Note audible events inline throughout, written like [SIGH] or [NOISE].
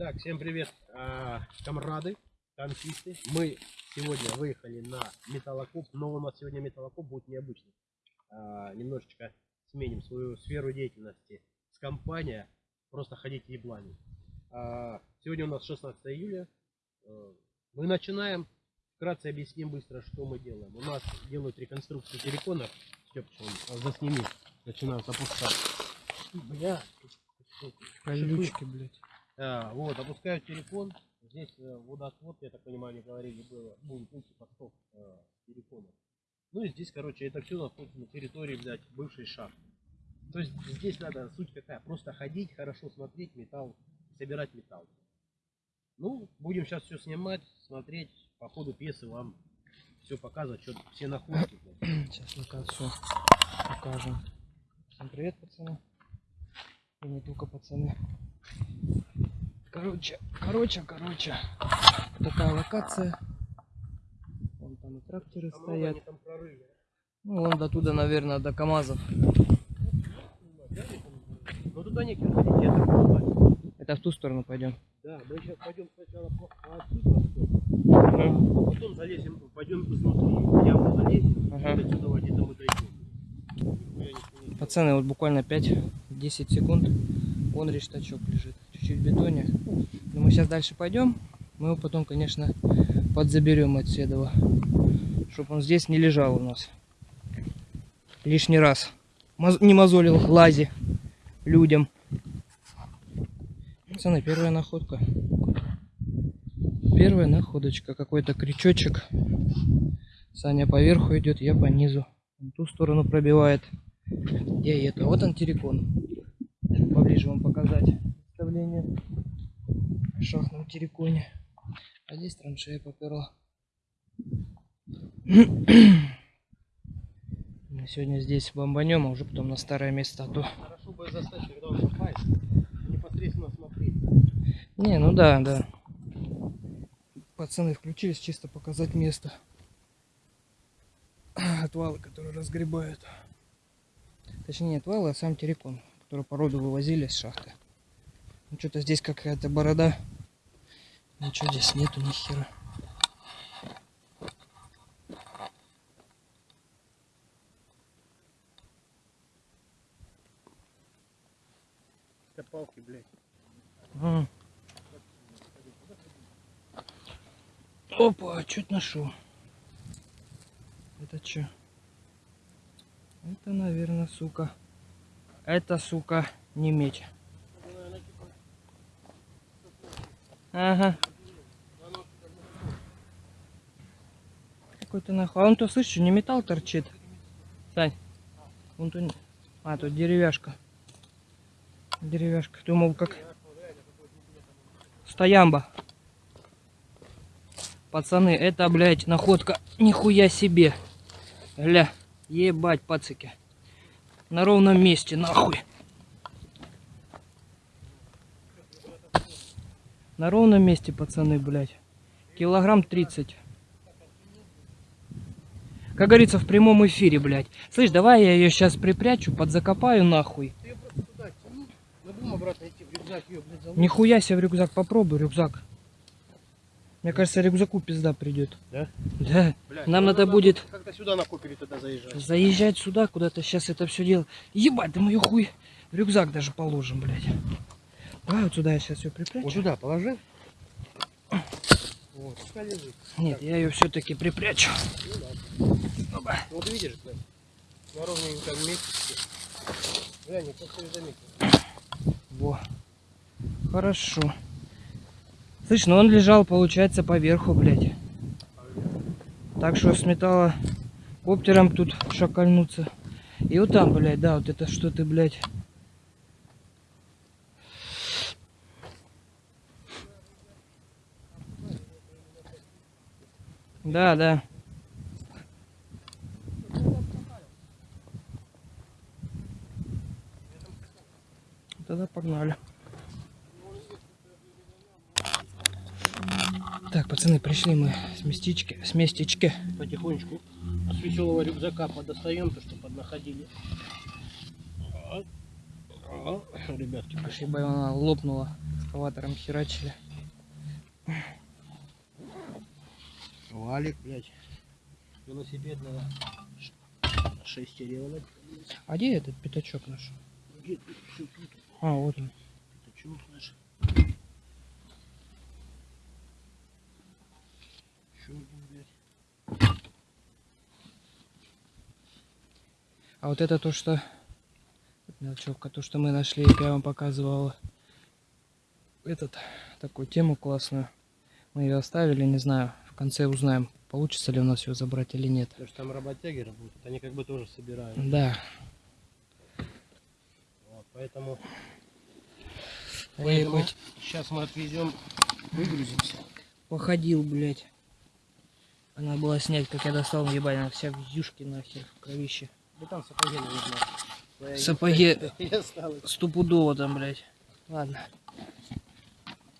Так, всем привет, а, камрады, танкисты. Мы сегодня выехали на металлокоп, но у нас сегодня металлокоп будет необычный. А, немножечко сменим свою сферу деятельности с компания, просто ходить еблами. А, сегодня у нас 16 июля. Мы начинаем. Вкратце объясним быстро, что мы делаем. У нас делают реконструкцию телефона. Степчик, засними. Начинают опускать. Бля, Колючки, блядь. А, вот, опускают телефон. Здесь э, водоотвод, я так понимаю, они говорили, было, будет идти поток э, телефона. Ну и здесь, короче, это все находится на территории, блядь, бывшей шахты. То есть здесь надо, суть какая, просто ходить, хорошо смотреть металл, собирать металл. Ну, будем сейчас все снимать, смотреть, по ходу пьесы вам все показывать, что все находки. Сейчас локацию покажем. Всем привет, пацаны. И не только пацаны. Короче, короче, короче. Такая локация. Вон там и тракторы А стоят. Ну, вон до туда, наверное, до КАМАЗов. Ну туда не кирпич, я так понимаю. Это в ту сторону пойдем. Да, мы сейчас пойдем сначала по, по отсюда, а потом залезем, пойдем изнутри, яму залезем, Ага. и отсюда где-то мы дойдем. Не Пацаны, вот буквально 5-10 секунд. Вон рештачок лежит. Чуть-чуть бетоне. Но мы сейчас дальше пойдем. Мы его потом, конечно, подзаберем от Седова. Чтобы он здесь не лежал у нас. Лишний раз. Маз- не мозолил лази людям. Пацаны, первая находка. Первая находочка. Какой-то крючочек. Саня поверху идет, я по низу. В ту сторону пробивает. Где это? Вот он террикон. Поближе вам показать представление о шахтном терриконе. А здесь траншея поперла. [CLEARS THROAT] Мы сегодня здесь бомбанем, а уже потом на старое место. А то... Хорошо бы застать, когда он копает, непосредственно смотреть. Не, ну да, да. Пацаны включились чисто показать место. [CLEARS THROAT] Отвалы, которые разгребают. Точнее, не отвалы, а сам террикон, который породу вывозили с шахты. Ну, что-то здесь какая-то борода. Ничего здесь нету, ни хера. Это палки, блядь. М. Опа, чуть нашел. Это что? Это, наверное, сука. Это, сука, не медь. Ага. Какой-то нахуй. А он то слышишь, не металл торчит. Сань. Вон то... А, тут деревяшка. Деревяшка. Думал, как... Стоямба. Пацаны, это, блядь, находка. Нихуя себе. Гля. Ебать, пацики. На ровном месте, нахуй. На ровном месте, пацаны, блядь. Килограмм 30. Как говорится, в прямом эфире, блядь. Слышь, давай я ее сейчас припрячу, подзакопаю нахуй. Нихуя себе в рюкзак, попробуй рюкзак. Мне кажется, рюкзаку пизда придет. Да? Да. Блядь, Нам ну надо будет Как-то сюда накопили тогда заезжать. заезжать сюда, куда-то сейчас это все дело. Ебать, да мы ее хуй в рюкзак даже положим, блядь. Давай вот сюда я сейчас ее припрячу. Вот сюда положи. Вот, пускай лежит. Нет, я ее все-таки припрячу. Опа. Вот видишь, блядь, на ровненьком месте. Глянь, я просто ее заметил. Во. Хорошо. Слышь, ну он лежал, получается, поверху, блядь. Так что с металла коптером тут шакальнуться. И вот там, блядь, да, вот это что ты, блядь. Да, да. Тогда погнали. Так, пацаны, пришли мы с местечки, с местечки. Потихонечку с веселого рюкзака подостаем то, что поднаходили. О, Ребятки, Аж ебать, она лопнула. Экскаватором херачили. Валик, блядь. Велосипед надо шестеренок. А где этот пятачок наш? Где тут? А, вот он. Пятачок наш. Ещё один, блядь. А вот это то, что... Мелочевка, то, что мы нашли, как я вам показывал. Этот, такую тему классную. Мы ее оставили, не знаю. В конце узнаем, получится ли у нас ее забрать или нет. Потому что там работяги работают, они как бы тоже собирают. Да. Вот, поэтому Поэтому сейчас мы отвезем, выгрузимся. походил, блядь. Она была снять, как я достал, ебать, она вся в юшке нахер, в кровище. Да там сапоги. Твоя Сапоги. [LAUGHS] Стопудово там, блядь. Ладно.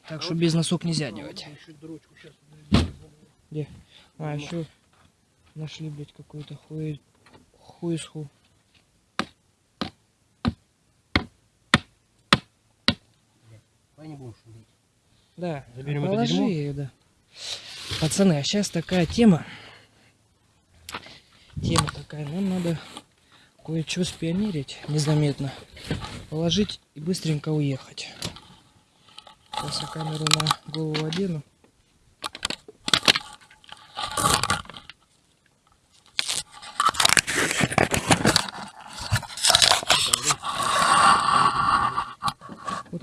Так что без носок нельзя делать. Еще дрочку сейчас. Где? А, еще нашли, блядь, какой-то хуй... хуесху. Давай не будем шуметь. Да, Заберем это положи дерьмо? ее, да. Пацаны, а сейчас такая тема. Тема такая, нам надо кое-что спионерить незаметно. Положить и быстренько уехать. Сейчас я камеру на голову одену.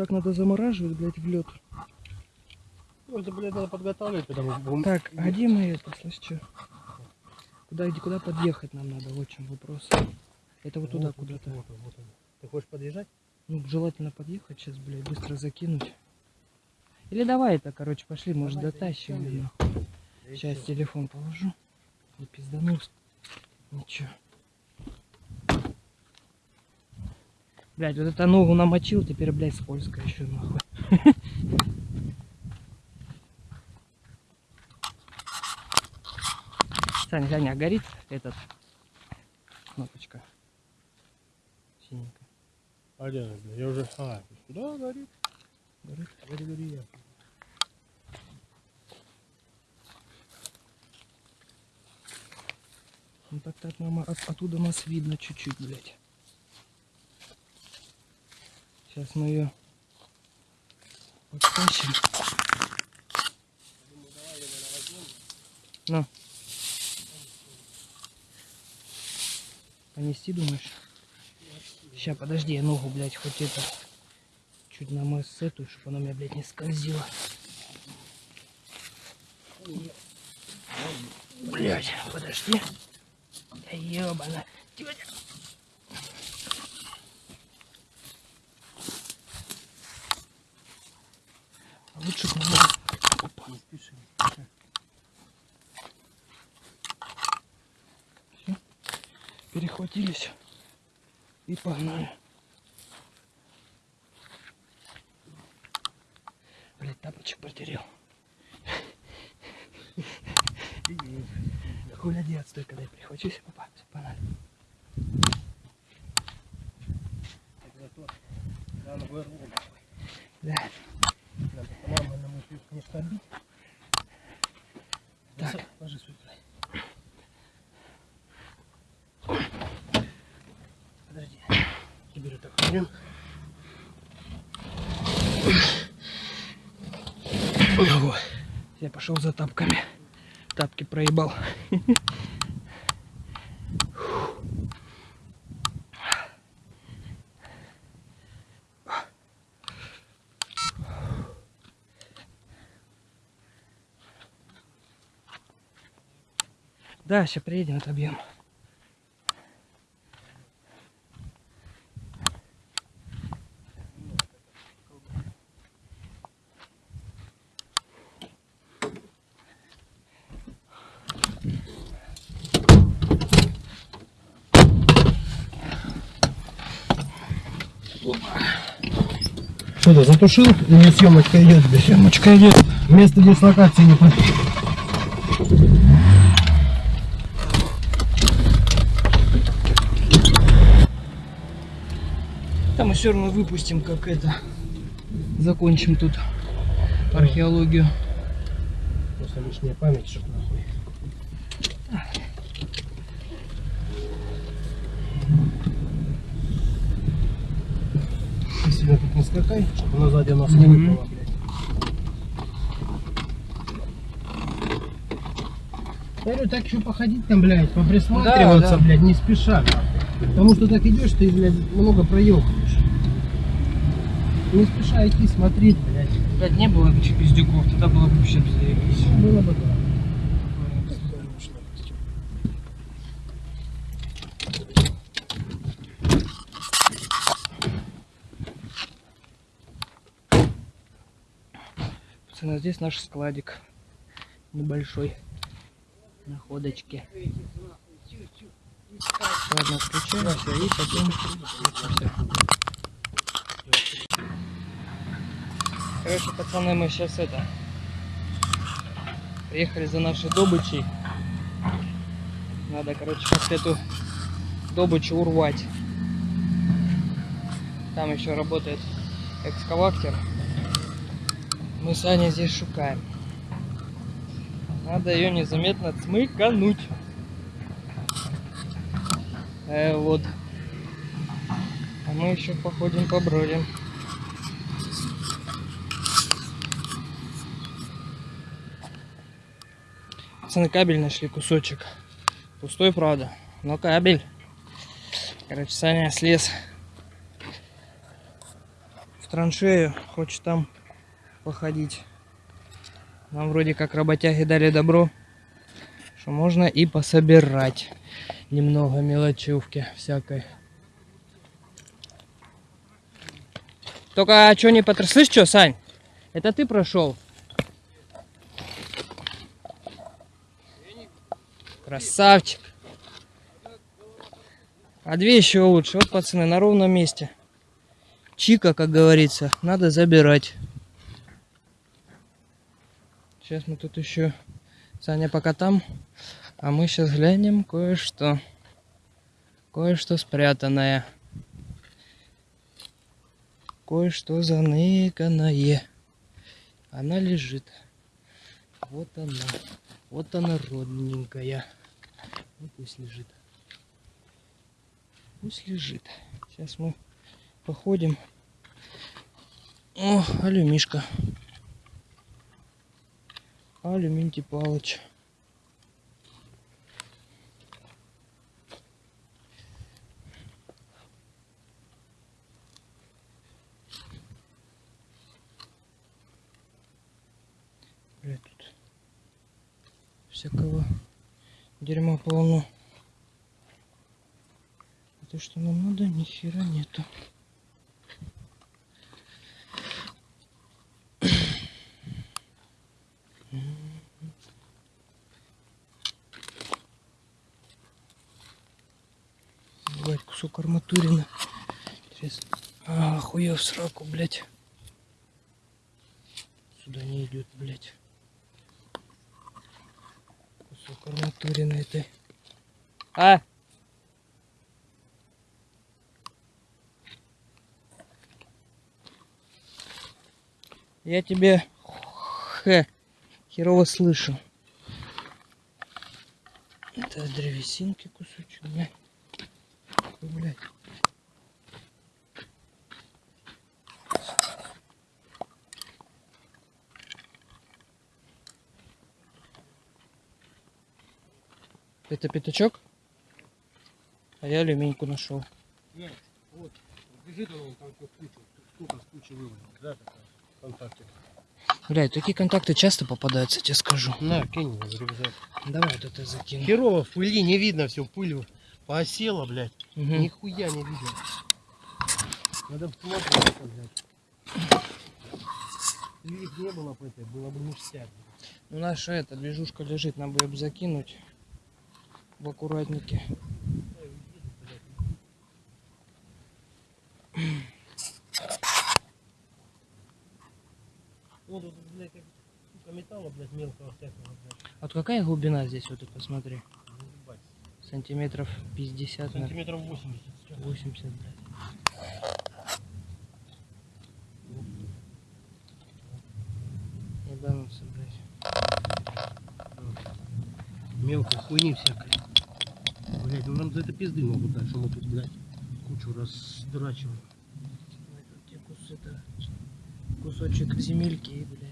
Так надо замораживать, блядь, в лед. Ну, это, блядь, надо подготавливать, потому что... Так, а где мы это, слышь, чё? Куда, где, куда подъехать нам надо, вот чем вопрос. Это вот туда Вот, вот, куда-то. вот, вот, вот. Ты хочешь подъезжать? Ну, желательно подъехать сейчас, блядь, быстро закинуть. Или давай это, короче, пошли, может, Давай, дотащим. Да и Сейчас телефон положу. Не пизданул. Ничего. Блядь, вот это ногу намочил, теперь, блядь, скользко еще нахуй. Саня, Саня, а горит этот кнопочка? Синенькая. А где она? Я уже... А, да, горит. Горит? Гори, гори, я. Ну так так нам от- оттуда нас видно чуть-чуть, блядь. Сейчас мы ее подтащим. Ну. Понести, думаешь? Сейчас, подожди, я ногу, блядь, хоть это чуть на эту, чтобы она меня, блядь, не скользила. Блядь, подожди. Да ебана. Тётя. Лучше бы мы- Опа. Не спеши. перехватились и погнали. Блять, тапочек потерял. Хуля делать, стой, когда я прихвачусь. Опа, все, погнали. Так, зато рано вырву. Да. Надо по-нормальному ее, конечно, отбить. Так. Высо- Ложи свой край. Подожди. Теперь вот так берем. Ого. Я пошел за тапками. Тапки проебал. [LAUGHS] Да, сейчас приедем, отобьем. Что ты затушил или съемочка идет? Съемочка идет. Место дислокации не по- все равно выпустим, как это. Закончим тут археологию. Просто лишняя память, чтоб нахуй. Ты сильно тут не скакай, чтобы она сзади у нас не выпала, блядь. Я говорю, так еще походить там, блядь, поприсматриваться, Да, да. блядь, не спеша. Потому что так идешь, ты, блядь, много проебываешь. Не спеша идти, смотреть, блядь. Блядь, не было этих пиздюков, тогда было бы вообще заебись. Было бы да. Пацаны, здесь наш складик. Небольшой. Находочки. Ладно, включаемся и потом... Короче, пацаны, мы сейчас это... Приехали за нашей добычей. Надо, короче, как эту добычу урвать. Там еще работает экскаватор. Мы с Аней здесь шукаем. Надо ее незаметно цмыкануть. Э, вот. А мы еще походим, побродим. Пацаны, кабель нашли кусочек. Пустой, правда, но кабель. Короче, Саня слез в траншею, хочет там походить. Нам вроде как работяги дали добро, что можно и пособирать немного мелочевки всякой. Только а что не потр... Слышь, что, Сань? Это ты прошел? Красавчик. А две еще лучше. Вот, пацаны, на ровном месте. Чика, как говорится, надо забирать. Сейчас мы тут еще... Саня пока там. А мы сейчас глянем кое-что. Кое-что спрятанное. Кое-что заныканное. Она лежит. Вот она. Вот она родненькая. Ну пусть лежит. Пусть лежит. Сейчас мы походим. О, алюмишка. Алюминтий Палыч. Бля, тут всякого дерьма полно. А то, что нам надо, ни хера нету. Блять, кусок арматурины. Интересно. А, хуя в сраку, блять. Сюда не идет, блять. Кусок арматурины этой. А! Я тебе хе, херово слышу. Это древесинки кусочек, блядь. Блядь. Это пятачок? А я алюминьку нашел. Нет, вот, лежит он там как куча, сколько с кучи вывалил, да, такая, ВКонтакте. Блядь, такие контакты часто попадаются, тебе скажу. На, кинь его в рюкзак. Давай вот это закину. Херово в пыли, не видно все, пыль поосела, блядь, Мгм. нихуя не видно. Надо посмотреть, блядь. Их не было бы этой, было бы ништяк. Ну наша эта движушка лежит, нам бы ее закинуть в аккуратнике. это как металла, блядь, мелкого всякого, блядь. Вот какая глубина здесь, вот ты посмотри? Сантиметров 50. Сантиметров 80. 80, блядь. Ебануться, блядь. Мелкой хуйни всякой. Блядь, ну нам за это пизды могут дать, что мы тут, блядь, кучу раз дурачиваем. Кусочек земельки, блядь.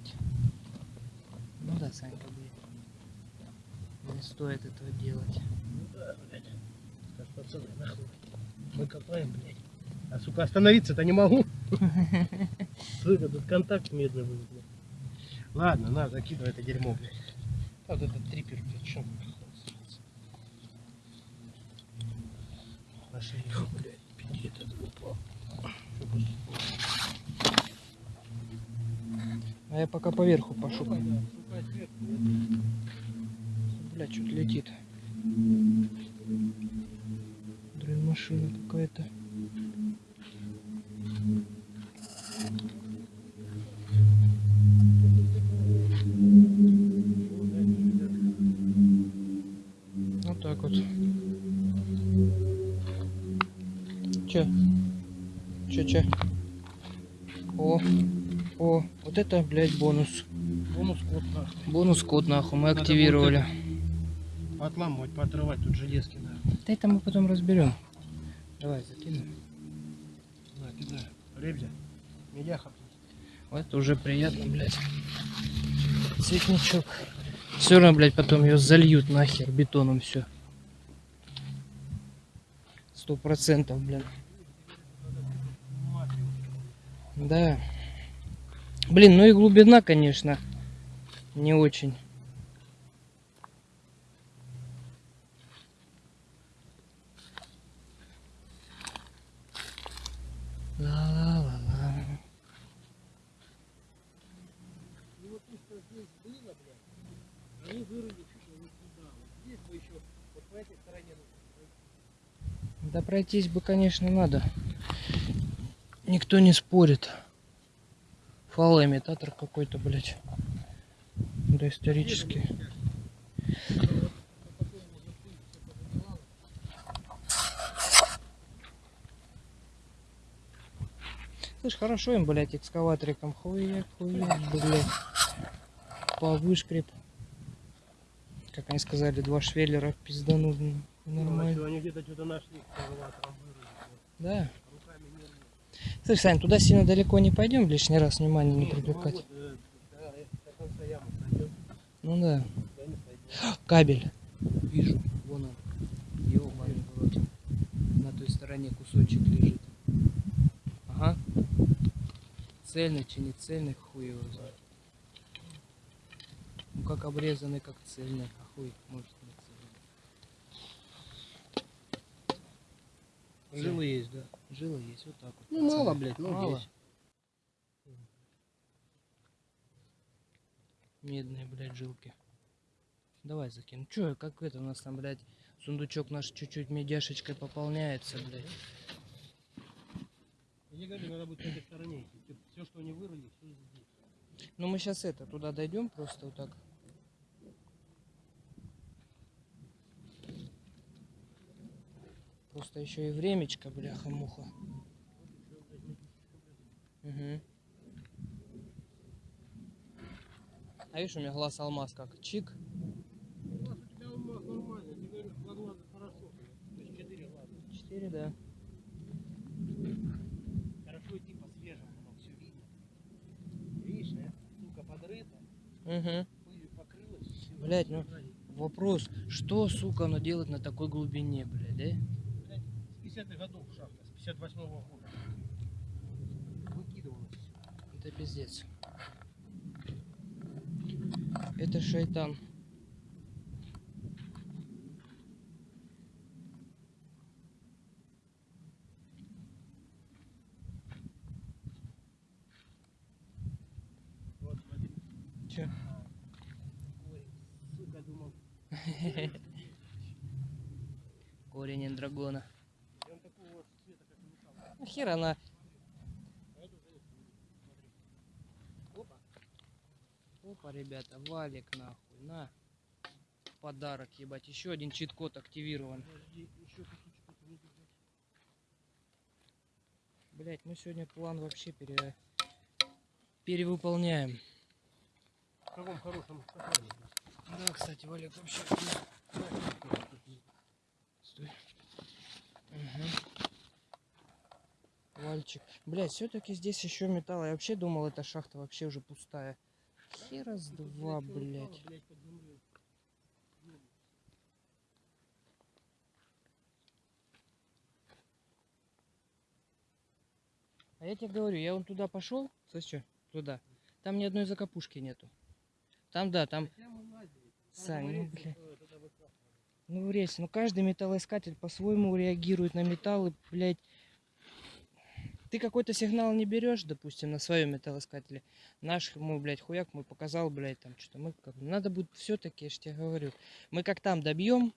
Санька, блядь. Не стоит этого делать. Ну да, блядь. Скажешь, пацаны, нахуй. Мы копаем, блядь. А сука, остановиться-то не могу. [LAUGHS] Сука, тут контакт медный будет, блядь. Ладно, на, закидывай это дерьмо, блядь. А вот этот трипер, блядь, что Нашли его, блядь, пиздец, этот упал. Что будет? А я пока поверху пошукаю. Бля, что-то летит. Дрын машина какая-то. Вот так вот. Че? Че, че? О, о, вот это, блядь, бонус. Бонус код, нахуй. Бонус код нахуй мы Надо активировали. Отламывать, поотрывать тут железки, нахуй. Да это мы потом разберем. Давай, закинем. На, кидай. Ребзя. Медяха. Вот это уже приятно, блядь. Цветничок. Все равно, блядь, потом ее зальют нахер бетоном все. Сто процентов, блин. Да. Блин, ну и глубина, конечно, не очень. Да пройтись бы, конечно, надо. Никто не спорит. Фалоимитатор какой-то, блядь. Да исторический. Слышь, хорошо им, блядь, экскаваториком. Хуяк, хуяк, блядь. По вышкреп. Как они сказали, два швеллера пизданут. блин. Нормально. Они где-то что-то нашли экскаватором. Да. Слышь, Сань, туда сильно далеко не пойдем, лишний раз внимание не Не, привлекать. Ну да. Кабель. Вижу. Вон он. Ёбаный в рот. На той стороне кусочек лежит. Ага. Цельный, чи не цельный, хуй его знает. Ну как обрезанный, как цельный. А хуй может не цельный. Жилы есть, да. Жила есть вот так вот. Ну мало, блядь, ну Мало. есть. Медные, блядь, жилки. Давай закинем. Чё, как это у нас там, блядь, сундучок наш чуть-чуть медяшечкой пополняется, блядь. Я говорю, надо будет на этой стороне идти. Все, что они вырыли, все здесь. Ну мы сейчас это, туда дойдем просто вот так. Просто еще и времечко, бляха-муха. Угу. А видишь, у меня глаз алмаз как чик. Глаз у тебя алмаз нормальный. Ты говоришь, два глаза хорошо. То есть четыре глаза. Четыре, да. Хорошо идти по свежему, но все видно. Видишь, э? Сука, подрыта, Угу. пылью покрылась. всё Блядь, ну-. Вопрос, что, сука, оно делает на такой глубине, блядь, да? Блядь, с 50-х годов шахта, с 58-го года. Выкидывалось. Это пиздец. Это шайтан. Вот, смотри. Чё? Ой, сука, думал. [LAUGHS] Корень эндрагона. И он такого цвета, как и Нахер она? Опа. Опа, ребята, валик нахуй, на. Подарок, ебать. Еще один чит-код активирован. Блять, мы сегодня план вообще пере... перевыполняем. В каком хорошем состоянии? Да, кстати, Валик вообще... Вальчик. Блять, все-таки здесь еще металл. Я вообще думал, эта шахта вообще уже пустая. Хера с два, блять. А я тебе говорю, я вон туда пошел, слышь, туда. Там ни одной закопушки нету. Там, да, там, Сань, ну, бля. ну, рейс, ну, каждый металлоискатель по-своему реагирует на металлы, блядь. Ты какой-то сигнал не берешь, допустим, на своем металлоискателе. Наш, мой, блядь, хуяк мой показал, блядь, там что-то. Мы как, надо будет все-таки, я ж тебе говорю. Мы как там добьем.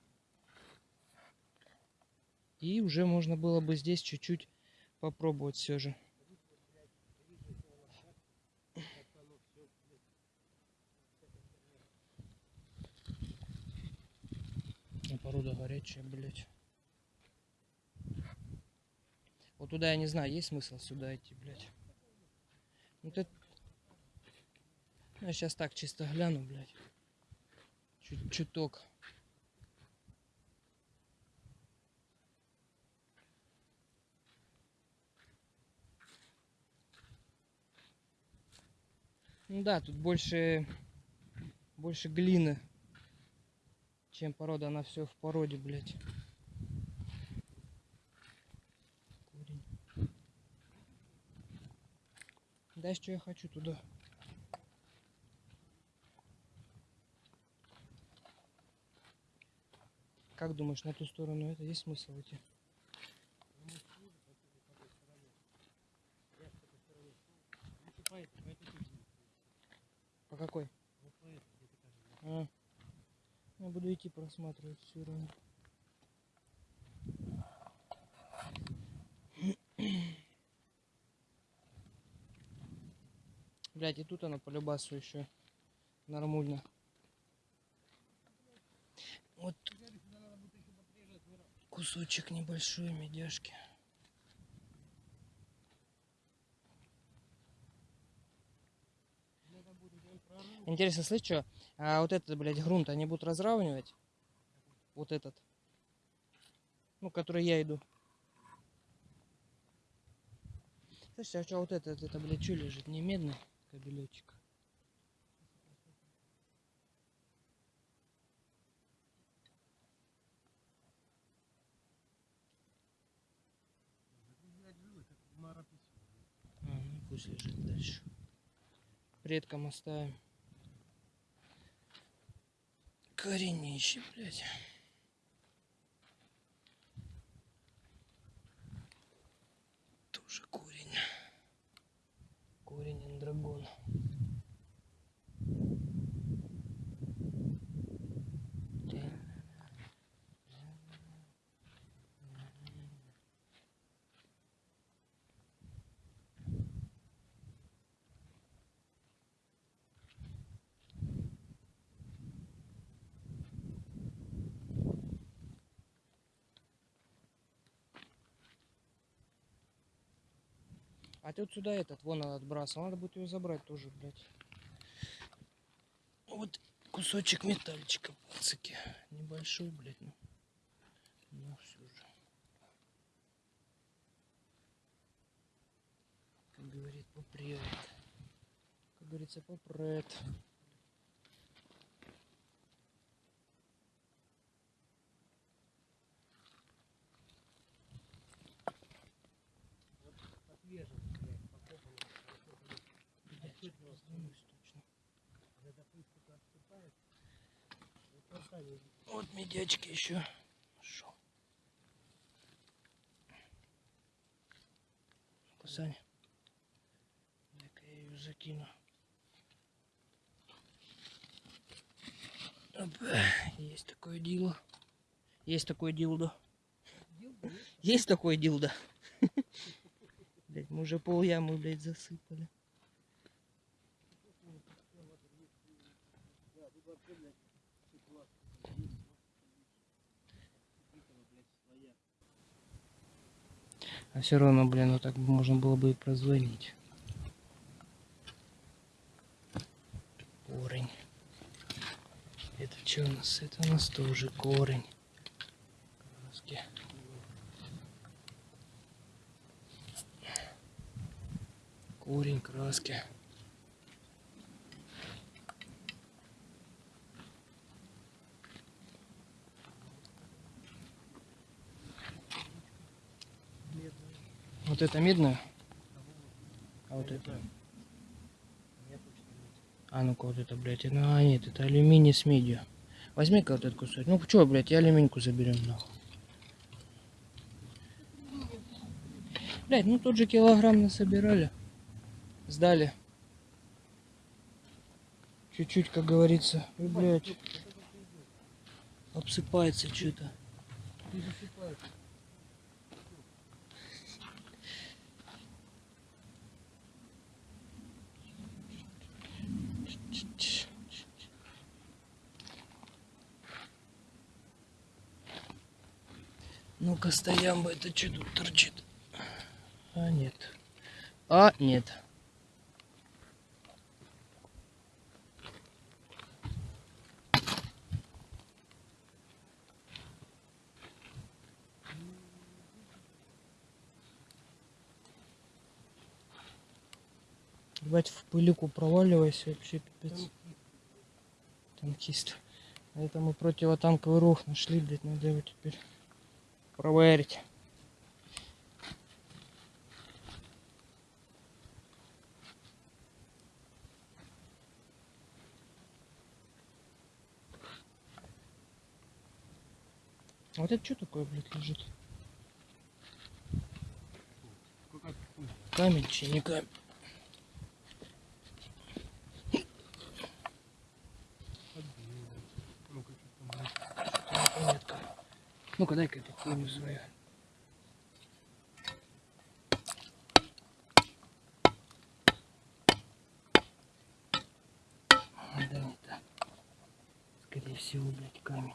И уже можно было бы здесь чуть-чуть попробовать все же. Порода горячая, блядь. Вот туда я не знаю, есть смысл сюда идти, блядь. Вот это... Ну, я сейчас так чисто гляну, блядь. Чуть чуток. Ну да, тут больше больше глины, чем порода. Она все в породе, блядь. Корень. Да, что я хочу туда. Как думаешь, на ту сторону это есть смысл идти? По какой? А. Я буду идти просматривать всю равно. Блять, и тут она по любасу еще нормально. Вот кусочек небольшой медяшки. Интересно, слышь, что? А вот этот, блядь, грунт они будут разравнивать? Вот этот. Ну, который я иду. Слушай, а что вот этот, это, блядь, что лежит? Не медный кабелечек? Ну пусть лежит дальше. Предкам оставим. Коренище, блядь. Тоже корень. Корень another goal А вот сюда этот, вон он отбрасывал. Надо будет ее забрать тоже, блядь. Вот кусочек метальчика, пацаки. Небольшой, блядь, ну. Ну, все же. Как говорит, попрет. Как говорится, попрет. Вот медячки еще. Ну-ка, Саня. Дай-ка я ее закину. Опа, Есть такое дело. Есть такое дилдо. Есть такое дилдо. [LAUGHS] Блять, мы уже пол ямы, блядь, засыпали. А все равно, блин, вот так можно было бы и прозвонить. Корень. И что у нас? Это у нас тоже корень. Краски. Корень краски. Вот это медное? А вот это? А ну-ка вот это, блядь. Ну, а нет, это алюминий с медью. Возьми-ка вот этот кусок. Ну что, блядь, я алюминьку заберем нахуй. Блядь, ну тот же килограмм насобирали. Сдали. Чуть-чуть, как говорится. И, блядь. Обсыпается что-то. Ну-ка, стоям бы, это что тут торчит? А, нет. А, нет. Ебать, в пылику проваливайся, вообще пипец. Танкист. А это мы противотанковый рух нашли, блядь, надо его теперь проверить. Вот это что такое, блядь, лежит? Камень, че не камень. Ну-ка, дай-ка эту хуйню свою. А, Да, не так. Скорее всего, блядь, камень.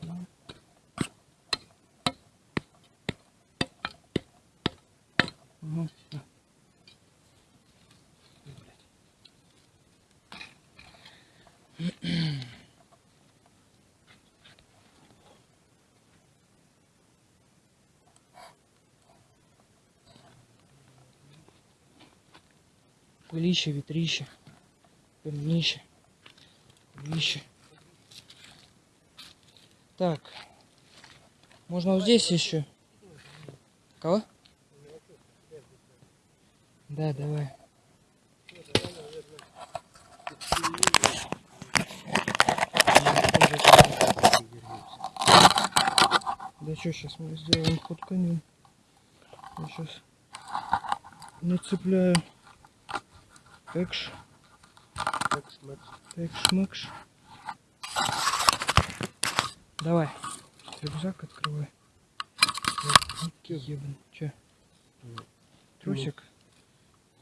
Ну. Ну, всё. Блядь. Пылище, ветрище, пыльнище, пылище. Так, можно вот здесь еще. Кого? Да, давай. Да что, сейчас мы сделаем ход конем. Я сейчас нацепляю экш, экш, мэкш. Давай, рюкзак открывай. Ебан, че? Трусик?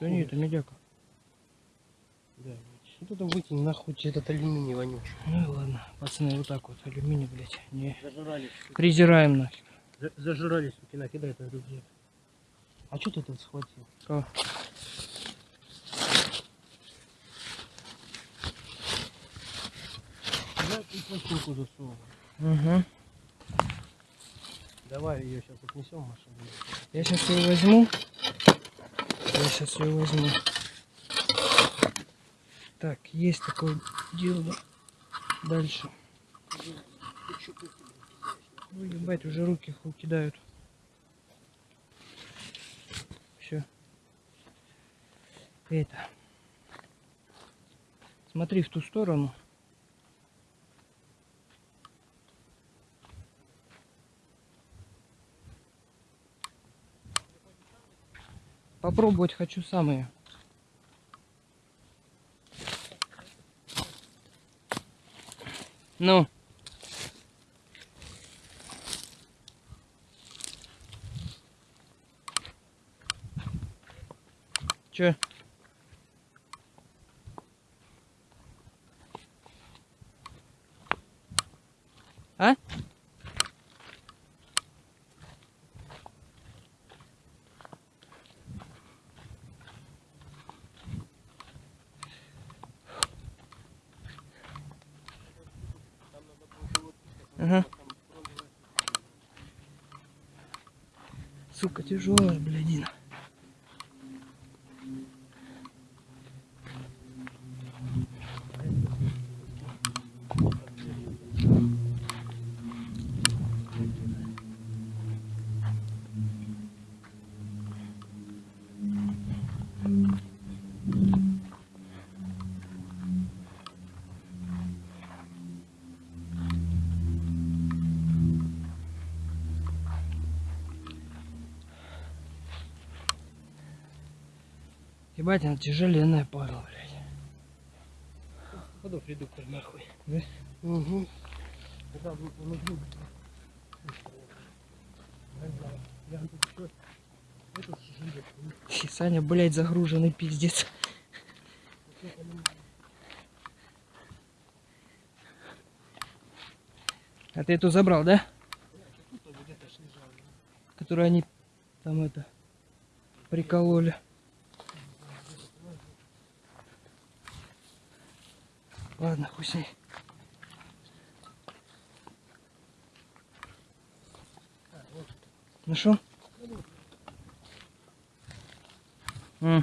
Да нет, это медяка. Да. Вот это выкинь нахуй этот алюминий вонючий. Ну ладно, пацаны, вот так вот, алюминий, блядь, не Зажрались. презираем нахер. За- Зажрались, суки, накидай этот рюкзак. А что ты тут схватил? Кого? Пластинку засунул. Угу. Давай ее сейчас отнесем в машину. Я сейчас ее возьму. Я сейчас ее возьму. Так, есть такое дело. Дальше. Ой, ебать, уже руки хуй кидают. Все. Это. Смотри в ту сторону. Попробовать хочу самые. Ну. Че? А? Сука, тяжелая, блядина. Ебать, она тяжеленная падла, блядь. Ходов редуктор нахуй. Да? Угу. Еще... Это живет. Фи, Саня, блядь, загруженный пиздец. А ты эту забрал, да? Которую они там это прикололи. Ладно, хуй с ней. Ну Нашел? Mm.